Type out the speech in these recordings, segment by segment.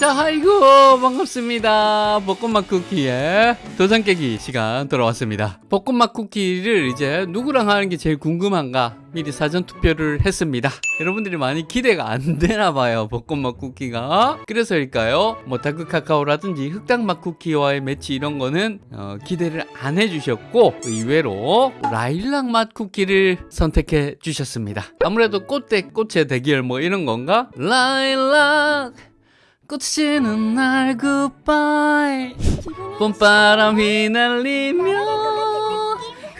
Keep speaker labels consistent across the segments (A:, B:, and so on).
A: 자, 아이고, 반갑습니다. 벚꽃맛 쿠키의 도장 깨기 시간 돌아왔습니다. 벚꽃맛 쿠키를 이제 누구랑 하는 게 제일 궁금한가? 미리 사전 투표를 했습니다. 여러분들이 많이 기대가 안 되나 봐요. 벚꽃맛 쿠키가. 그래서일까요? 뭐 다크 카카오라든지 흑당맛 쿠키와의 매치 이런 거는 어, 기대를 안 해주셨고 의외로 라일락 맛 쿠키를 선택해 주셨습니다. 아무래도 꽃대 꽃의 대결 뭐 이런 건가? 라일락 꽃이는 날 굿바이 봄바람 휘날리며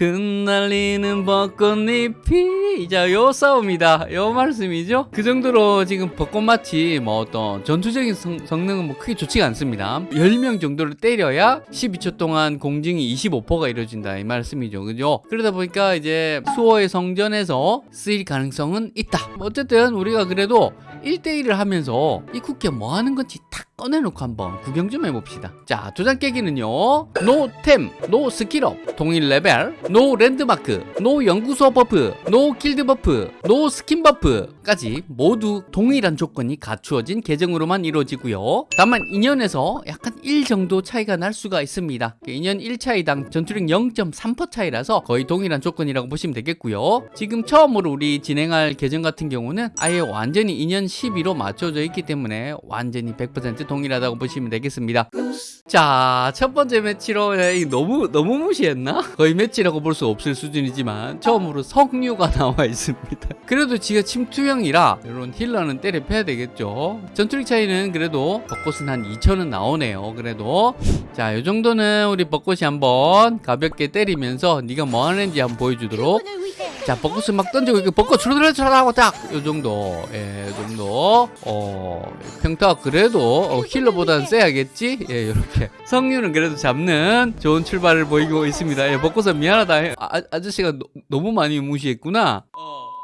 A: 흩날리는 벚꽃잎이 자, 요 싸움이다. 요 말씀이죠. 그 정도로 지금 벚꽃마치 뭐 어떤 전투적인 성, 성능은 뭐 크게 좋지가 않습니다. 10명 정도를 때려야 12초 동안 공증이 25%가 이루어진다. 이 말씀이죠. 그죠? 그러다 보니까 이제 수호의 성전에서 쓰일 가능성은 있다. 어쨌든 우리가 그래도 1대1을 하면서 이 쿠키가 뭐 하는 건지 탁 꺼내놓고 한번 구경 좀 해봅시다. 자, 도장 깨기는요. no 템, no skill up, 동일 레벨, no 랜드마크, no 연구소 buff, no 길드 buff, no 스킨 buff까지 모두 동일한 조건이 갖추어진 계정으로만 이루어지고요. 다만 인연에서 약간 1 정도 차이가 날 수가 있습니다. 인연 1 차이당 전투력 0.3% 차이라서 거의 동일한 조건이라고 보시면 되겠고요. 지금 처음으로 우리 진행할 계정 같은 경우는 아예 완전히 인연 12로 맞춰져 있기 때문에 완전히 100% 동일하다고 보시면 되겠습니다. 자, 첫 번째 매치로 너무 너무 무시했나? 거의 매치라고 볼 수 없을 수준이지만 처음으로 석류가 나와 있습니다. 그래도 지가 침투형이라 이런 힐러는 때려 패야 되겠죠. 전투력 차이는 그래도 벚꽃은 한 2천은 나오네요. 그래도 자, 이 정도는 우리 벚꽃이 한번 가볍게 때리면서 네가 뭐 하는지 한번 보여주도록 자 벚꽃을 막 던지고 이렇게 벚꽃 주르르르하고 딱 요 정도. 예, 요 정도. 어 평타 그래도 어, 힐러보다는 세야겠지? 예, 이렇게. 성류는 그래도 잡는 좋은 출발을 보이고 있습니다. 예, 벚꽃은 미안하다. 아, 아저씨가 너, 너무 많이 무시했구나.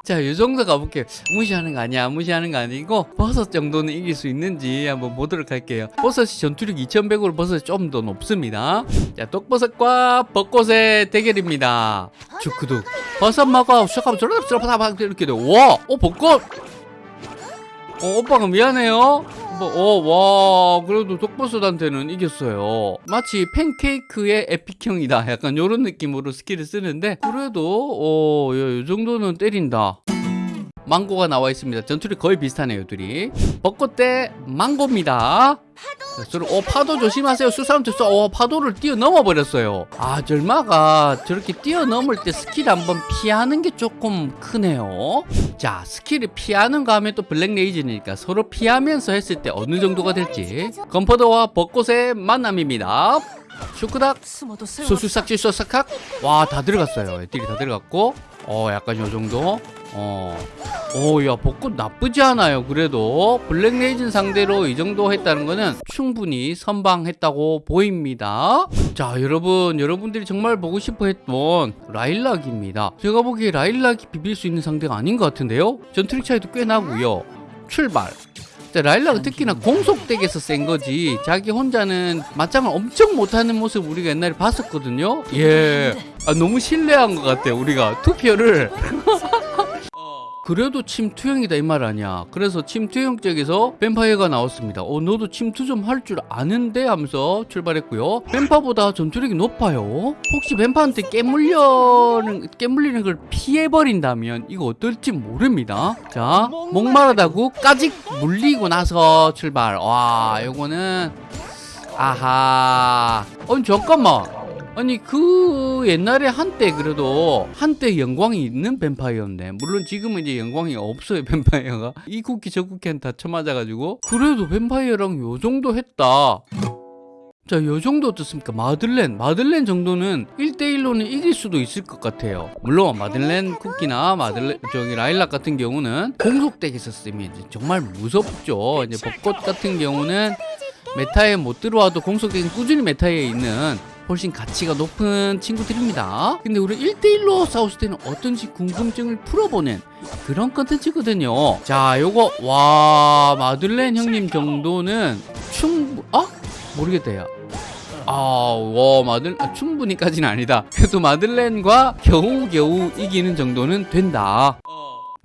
A: 자, 이 정도 가볼게요. 무시하는 거 아니야. 무시하는 거 아니고 버섯 정도는 이길 수 있는지 한번 보도록 할게요. 버섯이 전투력 2100으로 버섯이 좀 더 높습니다. 자, 독버섯과 벚꽃의 대결입니다. 주크둑. 버섯 먹어. 잠깐만, 저러다 저러다 이렇게 돼. 와, 어, 벚꽃. 어, 오빠가 미안해요. 뭐, 어, 와, 그래도 독버섯한테는 이겼어요. 마치 팬케이크의 epic형이다. 약간 이런 느낌으로 skill을 쓰는데, 그래도, 어, 이 정도는 때린다. 망고가 나와 있습니다. 전투력 거의 비슷하네요, 둘이. 벚꽃 대 망고입니다. 자, 서로 어 파도 조심하세요. 수사한테 쏴. 어 파도를 뛰어넘어 버렸어요. 아 절마가 저렇게 뛰어넘을 때 스킬 한번 피하는 게 조금 크네요. 자 스킬을 피하는 거 하면 또 블랙 레이즈니까 서로 피하면서 했을 때 어느 정도가 될지 건퍼더와 벚꽃의 만남입니다. 슈크닥 수수삭지 수삭학 와 다 들어갔어요. 애들이 다 들어갔고 어 약간 요 정도 어. 오, 야, 벚꽃 나쁘지 않아요. 그래도 블랙레이즌 상대로 이 정도 했다는 거는 충분히 선방했다고 보입니다. 자, 여러분, 여러분들이 정말 보고 싶어 했던 라일락입니다. 제가 보기에 라일락이 비빌 수 있는 상대가 아닌 것 같은데요? 전투력 차이도 꽤 나고요. 출발. 자, 라일락은 특히나 공속덱에서 센 거지 자기 혼자는 맞짱을 엄청 못하는 모습 우리가 옛날에 봤었거든요 예 아, 너무 신뢰한 것 같아요 우리가 투표를 그래도 침투형이다 이 말 아니야. 그래서 침투형 쪽에서 뱀파이어가 나왔습니다. 어 너도 침투 좀 할 줄 아는데 하면서 출발했고요. 뱀파보다 전투력이 높아요. 혹시 뱀파한테 깨물려는 깨물리는 걸 피해버린다면 이거 어떨지 모릅니다. 자 목마르다고 까직 물리고 나서 출발. 와 요거는 아하. 어 잠깐만 아니 그 옛날에 한때 그래도 한때 영광이 있는 뱀파이어인데 물론 지금은 이제 영광이 없어요 뱀파이어가 이 쿠키 저 쿠키한테 다 쳐맞아가지고 그래도 뱀파이어랑 요 정도 했다 자, 요 정도 어떻습니까? 마들렌. 마들렌 정도는 1대1로는 이길 수도 있을 것 같아요. 물론, 마들렌 쿠키나 마들렌, 저기 라일락 같은 경우는 공속덱에서 쓰면 정말 무섭죠. 이제 벚꽃 같은 경우는 메타에 못 들어와도 공속덱은 꾸준히 메타에 있는 훨씬 가치가 높은 친구들입니다. 근데 우리 1대1로 싸웠을 때는 어떤지 궁금증을 풀어보는 그런 컨텐츠거든요. 자, 요거, 와, 마들렌 형님 정도는 충분, 어? 모르겠다, 야. 아, 와, 마들, 아, 충분히까지는 아니다. 그래도 마들렌과 겨우겨우 이기는 정도는 된다.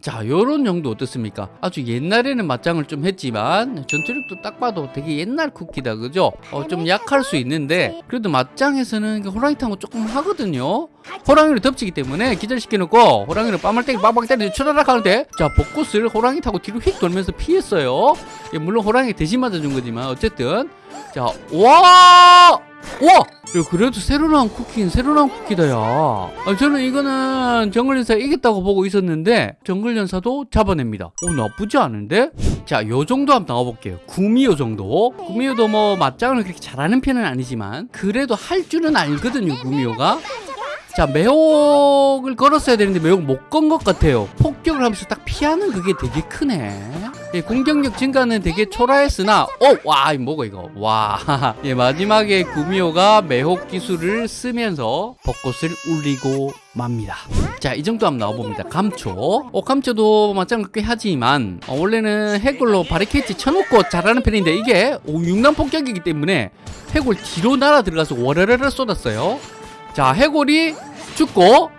A: 자 요런 정도 어떻습니까? 아주 옛날에는 맞짱을 좀 했지만 전투력도 딱 봐도 되게 옛날 쿠키다 그죠? 어, 좀 약할 수 있는데 그래도 맞짱에서는 호랑이 타고 조금 하거든요. 호랑이를 덮치기 때문에 기절시켜 놓고 호랑이를 빠물때기 빵빵 때리고 추라락 하는데 자 벚꽃을 호랑이 타고 뒤로 휙 돌면서 피했어요. 예, 물론 호랑이 대신 맞아준 거지만 어쨌든 자와 와! 야, 그래도 새로 나온 쿠키는 새로 나온 쿠키다, 야. 아, 저는 이거는 정글연사 이겼다고 보고 있었는데, 정글연사도 잡아냅니다. 오, 나쁘지 않은데? 자, 요 정도 한번 나와볼게요. 구미호 정도. 구미호도 뭐, 맞짱을 그렇게 잘하는 편은 아니지만, 그래도 할 줄은 알거든요, 구미호가. 자, 매혹을 걸었어야 되는데, 매혹 못 건 것 같아요. 폭격을 하면서 딱 피하는 그게 되게 크네. 예, 공격력 증가는 되게 초라했으나, 어, 와, 이 뭐고 이거, 와, 예, 마지막에 구미호가 매혹 기술을 쓰면서 벚꽃을 울리고 맙니다. 자, 이 정도 한번 나와봅니다. 감초. 어, 감초도 맞짱을 꽤 하지만, 어, 원래는 해골로 바리케이트 쳐놓고 잘하는 편인데, 이게 오, 육남 폭격이기 때문에 해골 뒤로 날아 들어가서 워르르르 쏟았어요. 자, 해골이 죽고,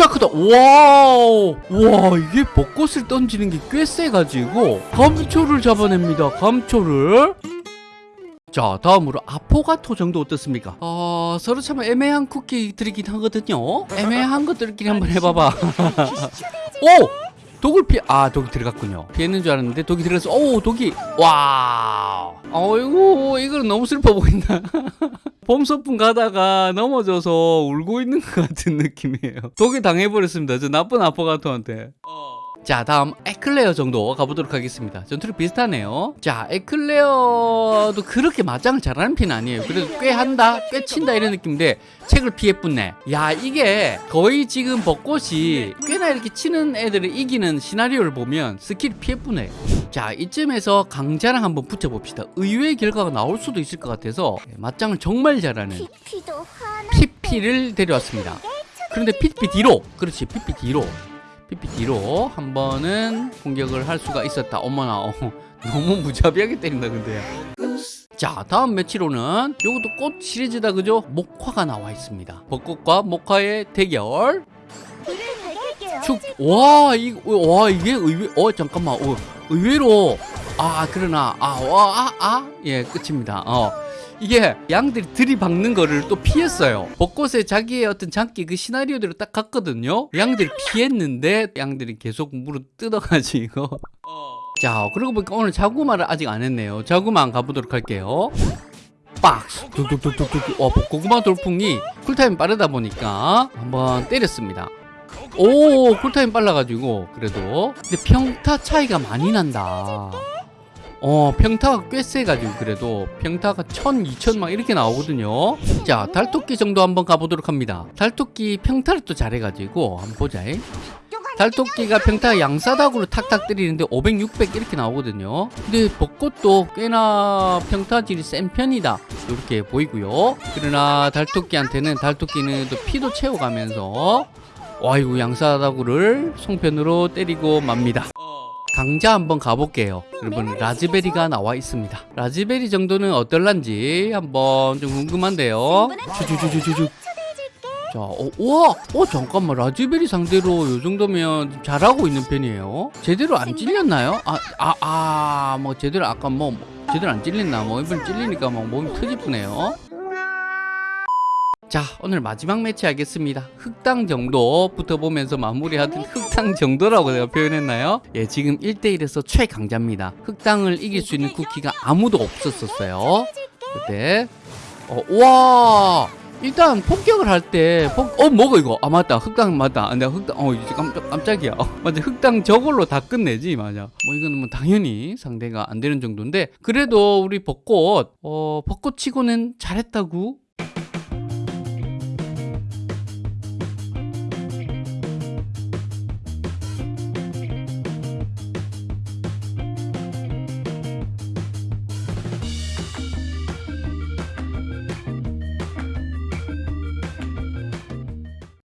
A: 쫙 크다. wow. 와, 이게 벚꽃을 던지는 게 꽤 세가지고, 감초를 잡아냅니다. 감초를. 자, 다음으로 아포가토 정도 어떻습니까? 어, 서로 참 애매한 쿠키들이긴 하거든요. 애매한 것들끼리 한번 해봐봐. 오! 독을 피, 아, 독이 들어갔군요. 피했는 줄 알았는데 독이 들어가서, 오, 독이, 와. 어이구, 이거는 너무 슬퍼 보인다. 봄 소풍 가다가 넘어져서 울고 있는 것 같은 느낌이에요. 독이 당해버렸습니다. 저 나쁜 아포가토한테. 자 다음 에클레어 정도 가보도록 하겠습니다. 전투력 비슷하네요. 자 에클레어도 그렇게 맞짱을 잘하는 편은 아니에요. 그래도 꽤 한다 꽤 친다 이런 느낌인데 책을 피해뿐네. 야 이게 거의 지금 벚꽃이 꽤나 이렇게 치는 애들을 이기는 시나리오를 보면 스킬 피해뿐해 자 이쯤에서 강자랑 한번 붙여봅시다. 의외의 결과가 나올 수도 있을 것 같아서 맞짱을 정말 잘하는 피피를 데려왔습니다. 그런데 피피 뒤로 그렇지 피피 뒤로 뒤로 한 번은 공격을 할 수가 있었다. 어머나 어, 너무 무자비하게 때린다 근데. 자 다음 매치로는 요것도 꽃 시리즈다 그죠? 목화가 나와 있습니다. 벚꽃과 목화의 대결. 축 와 이, 와 이게 의외 어 잠깐만 어, 의외로 아 그러나. 아와아예 끝입니다. 어. 이게 양들이 들이박는 거를 또 피했어요. 벚꽃에 자기의 어떤 장기 그 시나리오대로 딱 갔거든요. 양들이 피했는데 양들이 계속 물어 뜯어가지고. 자 그러고 보니까 오늘 자구마를 아직 안 했네요. 자구마 가보도록 할게요. 박스. 뚝뚝뚝뚝뚝. 와 벚고구마 돌풍이 cool time 빠르다 보니까 한번 때렸습니다. 오 cool time 빨라가지고 그래도. 근데 평타 차이가 많이 난다 어 평타가 꽤 세가지고 그래도 평타가 1000, 2000막 이렇게 나오거든요. 자 달토끼 정도 한번 가보도록 합니다. 달토끼 평타를 또 잘해가지고 한번 보자. 달토끼가 평타 양사닥으로 탁탁 때리는데 500, 600 이렇게 나오거든요. 근데 벚꽃도 꽤나 평타질이 센 편이다. 이렇게 보이고요. 그러나 달토끼한테는 달토끼는 또 피도 채워가면서 와이고 양사다구를 송편으로 때리고 맙니다. 강자 한번 가볼게요. 여러분 라즈베리가 나와 있습니다. 라즈베리 정도는 어떨란지 한번 좀 궁금한데요. 주주주주주주. 자, 어, 우와, 어 잠깐만 라즈베리 상대로 이 정도면 좀 잘하고 있는 편이에요. 제대로 안 찔렸나요? 아, 아, 아, 뭐 제대로 아까 뭐 제대로 안 찔렸나? 뭐 이번 찔리니까 막 몸이 터지쁘네요. 자 오늘 마지막 매치 하겠습니다. 흑당 정도 붙어보면서 마무리하던 흑당 정도라고 내가 표현했나요? 예 지금 1대1에서 최강자입니다. 흑당을 이길 수 있는 쿠키가 아무도 없었었어요. 그때 어, 와! 일단 폭격을 할때어 뭐가 이거? 아 맞다. 흑당 맞다. 아, 내가 흑당 어 이제 깜짝 깜짝이야. 어, 맞아. 흑당 저걸로 다 끝내지 맞아. 뭐 이거는 뭐 당연히 상대가 안 되는 정도인데 그래도 우리 벚꽃 어 벚꽃 치고는 잘했다고